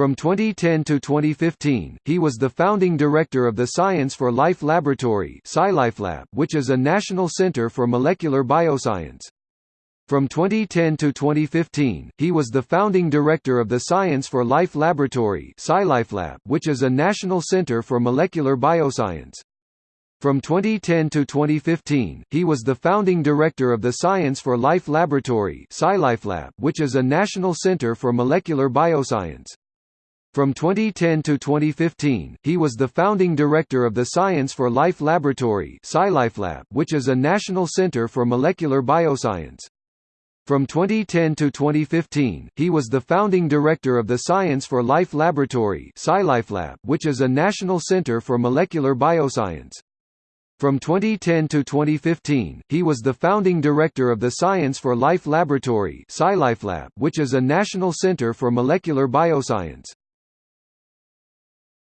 From 2010 to 2015, he was the founding director of the Science for Life Laboratory which is a national center for molecular bioscience. From 2010 to 2015, he was the founding director of the Science for Life Laboratory which is a national center for molecular bioscience. From 2010 to 2015, he was the founding director of the Science for Life Laboratory which is a national center for molecular bioscience. From 2010 to 2015, he was the founding director of the Science for Life Laboratory which is a national center for molecular bioscience. From 2010 to 2015, he was the founding director of the Science for Life Laboratory which is a national center for molecular bioscience. From 2010 to 2015, he was the founding director of the Science for Life Laboratory which is a national center for molecular bioscience.